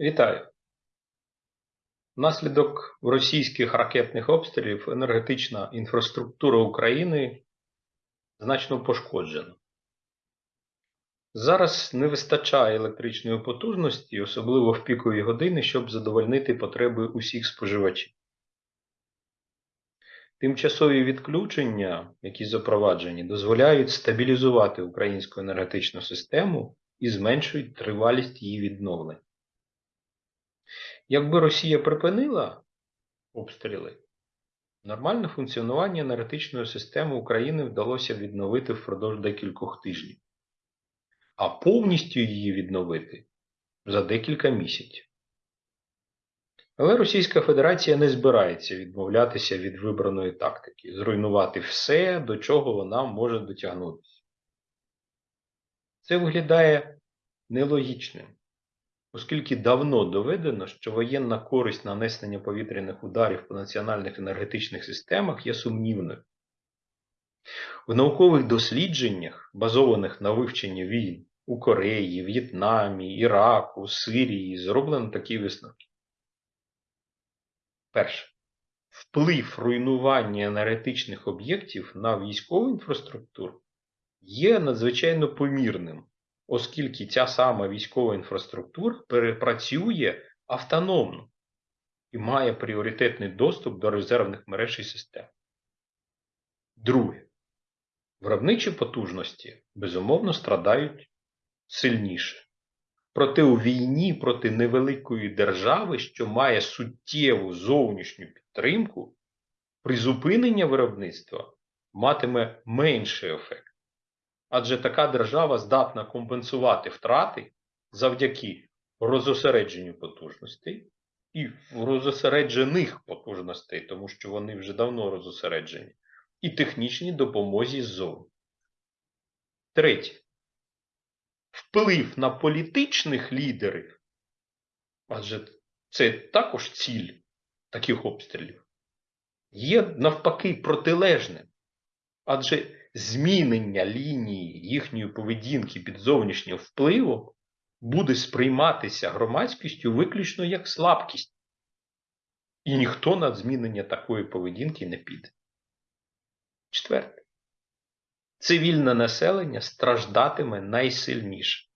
Вітаю! Внаслідок російських ракетних обстрілів енергетична інфраструктура України значно пошкоджена. Зараз не вистачає електричної потужності, особливо в пікові години, щоб задовольнити потреби усіх споживачів. Тимчасові відключення, які запроваджені, дозволяють стабілізувати українську енергетичну систему і зменшують тривалість її відновлення. Якби Росія припинила обстріли, нормальне функціонування енергетичної системи України вдалося відновити впродовж декількох тижнів, а повністю її відновити за декілька місяців. Але Російська Федерація не збирається відмовлятися від вибраної тактики, зруйнувати все, до чого вона може дотягнутися. Це виглядає нелогічним оскільки давно доведено, що воєнна користь нанесення повітряних ударів по національних енергетичних системах є сумнівною. В наукових дослідженнях, базованих на вивченні війн у Кореї, В'єтнамі, Іраку, Сирії, зроблено такі висновки. Перше. Вплив руйнування енергетичних об'єктів на військову інфраструктуру є надзвичайно помірним оскільки ця сама військова інфраструктура перепрацює автономно і має пріоритетний доступ до резервних мереж і систем. Друге, виробничі потужності безумовно страдають сильніше. Проте у війні проти невеликої держави, що має суттєву зовнішню підтримку, призупинення виробництва матиме менший ефект адже така держава здатна компенсувати втрати завдяки розосередженню потужностей і розосереджених потужностей, тому що вони вже давно розосереджені, і технічній допомозі ззовні. Третє. Вплив на політичних лідерів, адже це також ціль таких обстрілів, є навпаки протилежним. Адже змінення лінії їхньої поведінки під зовнішнім впливом буде сприйматися громадськістю виключно як слабкість. І ніхто на змінення такої поведінки не піде. Четверте. Цивільне населення страждатиме найсильніше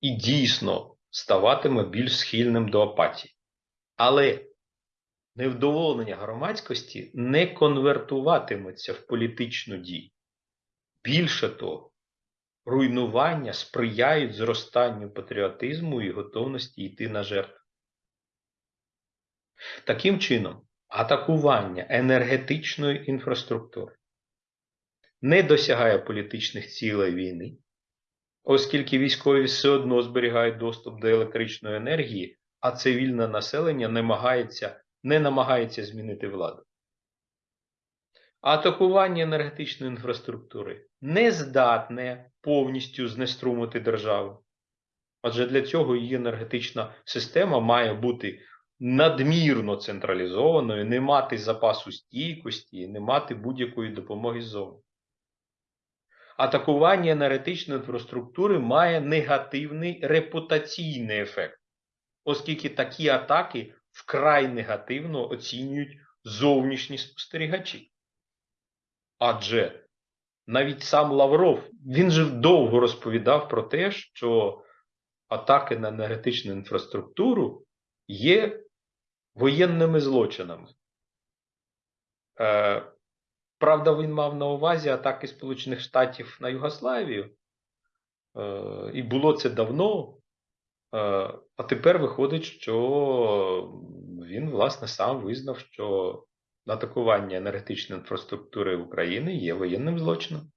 і дійсно ставатиме більш схильним до апатії. Але невдоволення громадськості не конвертуватиметься в політичну дію. Більше того, руйнування сприяють зростанню патріотизму і готовності йти на жертву. Таким чином, атакування енергетичної інфраструктури не досягає політичних цілей війни, оскільки військові все одно зберігають доступ до електричної енергії, а цивільне населення намагається, не намагається змінити владу. Атакування енергетичної інфраструктури не здатне повністю знеструмити державу. Адже для цього її енергетична система має бути надмірно централізованою, не мати запасу стійкості, не мати будь-якої допомоги ззовні. Атакування енергетичної інфраструктури має негативний репутаційний ефект, оскільки такі атаки вкрай негативно оцінюють зовнішні спостерігачі. Адже навіть сам Лавров він же довго розповідав про те, що атаки на енергетичну інфраструктуру є воєнними злочинами. Е, Правда, він мав на увазі атаки Сполучених Штатів на Югославію. Е, І було це давно. Е, а тепер виходить, що він, власне, сам визнав, що атакування енергетичної інфраструктури України є воєнним злочином.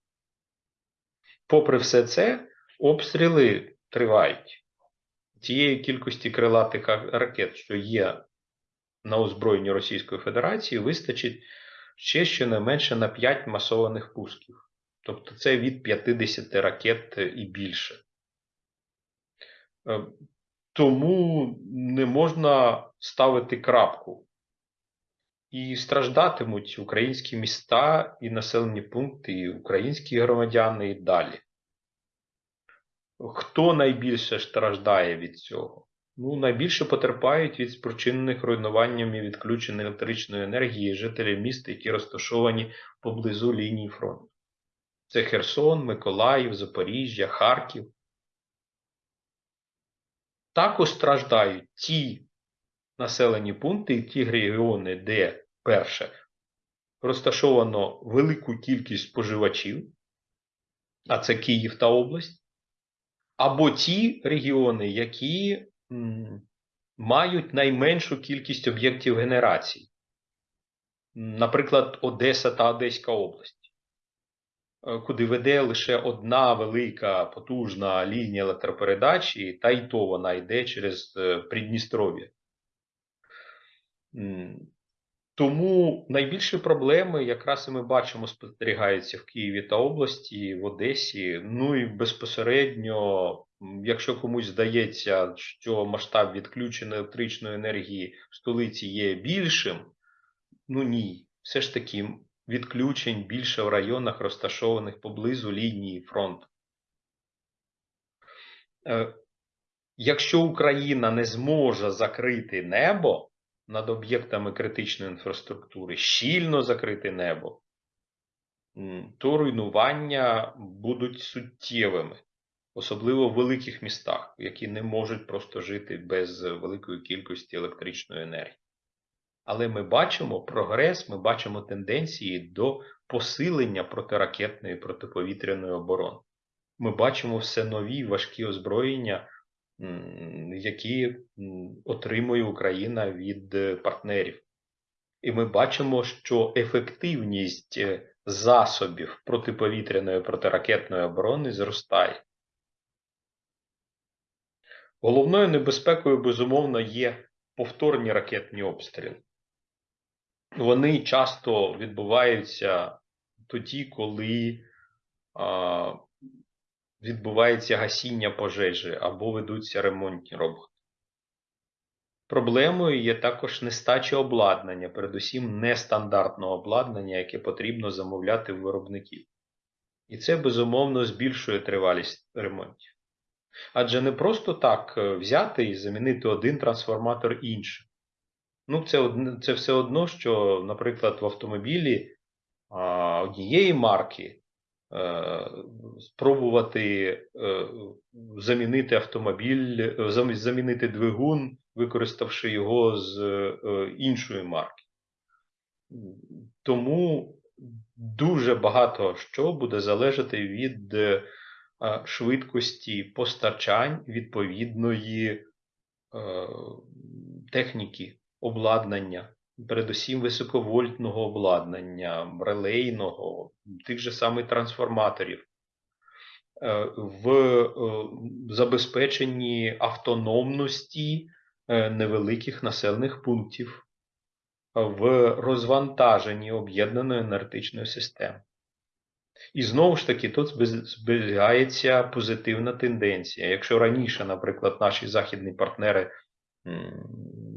Попри все це, обстріли тривають. Тієї кількості крилатих ракет, що є на озброєнні Російської Федерації, вистачить ще щонайменше на 5 масованих пусків. Тобто це від 50 ракет і більше. Е, тому не можна ставити крапку і страждатимуть українські міста і населені пункти, і українські громадяни і далі. Хто найбільше страждає від цього? Ну, найбільше потерпають від спричинених руйнуванням і відключень електричної енергії жителі міст, які розташовані поблизу лінії фронту. Це Херсон, Миколаїв, Запоріжжя, Харків. Також страждають ті населені пункти і ті регіони, де, перше, розташовано велику кількість споживачів, а це Київ та область, або ті регіони, які мають найменшу кількість об'єктів генерації, наприклад, Одеса та Одеська область, е, куди веде лише одна велика потужна лінія електропередачі, та й то вона йде через е, Придністров'я. Тому найбільші проблеми якраз і ми бачимо спостерігаються в Києві та області, в Одесі. Ну і безпосередньо, якщо комусь здається, що масштаб відключення електричної енергії в столиці є більшим, ну ні, все ж таки відключень більше в районах, розташованих поблизу лінії фронту. Е, Якщо Україна не зможе закрити небо над об'єктами критичної інфраструктури, щільно закрити небо, то руйнування будуть суттєвими, особливо в великих містах, які не можуть просто жити без великої кількості електричної енергії. Але ми бачимо прогрес, ми бачимо тенденції до посилення протиракетної протиповітряної оборони. Ми бачимо все нові важкі озброєння, які отримує Україна від е, партнерів. І ми бачимо, що ефективність е, засобів протиповітряної протиракетної оборони зростає. Головною небезпекою, безумовно, є повторні ракетні обстріли. Вони часто відбуваються тоді, коли а, відбувається гасіння пожежі або ведуться ремонтні роботи. Проблемою є також нестача обладнання, передусім нестандартного обладнання, яке потрібно замовляти в виробників. І це безумовно збільшує тривалість ремонтів. Адже не просто так е, взяти і замінити один трансформатор іншим. Ну, це, це все одно, що, наприклад, в автомобілі а, однієї марки спробувати е, замінити автомобіль, е, замінити двигун, використавши його з е, іншої марки. Тому дуже багато що буде залежати від е, е, швидкості постачань відповідної е, техніки, обладнання, передусім високовольтного обладнання, релейного, тих же самих трансформаторів, е, в е, забезпеченні автономності е, невеликих населених пунктів, в розвантаженні об'єднаної енергетичної системи. І знову ж таки, тут зберігається позитивна тенденція. Якщо раніше, наприклад, наші західні партнери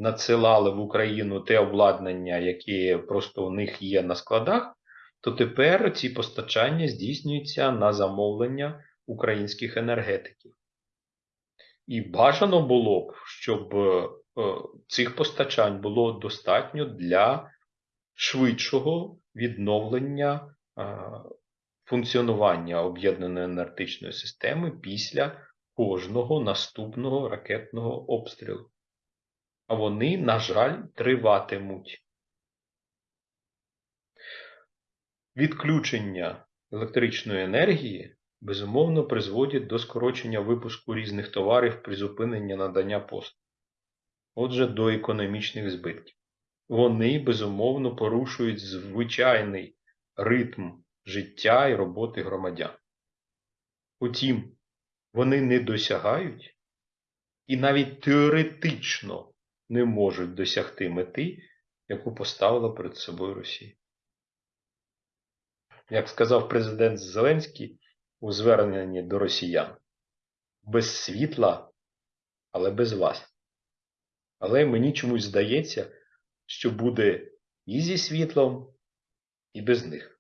надсилали в Україну те обладнання, яке просто у них є на складах, то тепер ці постачання здійснюються на замовлення українських енергетиків. І бажано було б, щоб е, цих постачань було достатньо для швидшого відновлення е, функціонування об'єднаної енергетичної системи після кожного наступного ракетного обстрілу. Вони, на жаль, триватимуть. Відключення електричної енергії безумовно призводять до скорочення випуску різних товарів при зупиненні надання послуг. Отже, до економічних збитків. Вони безумовно порушують звичайний ритм життя і роботи громадян. Утім, вони не досягають і навіть теоретично не можуть досягти мети, яку поставила перед собою Росія. Як сказав президент Зеленський у зверненні до росіян, без світла, але без вас. Але мені чомусь здається, що буде і зі світлом, і без них.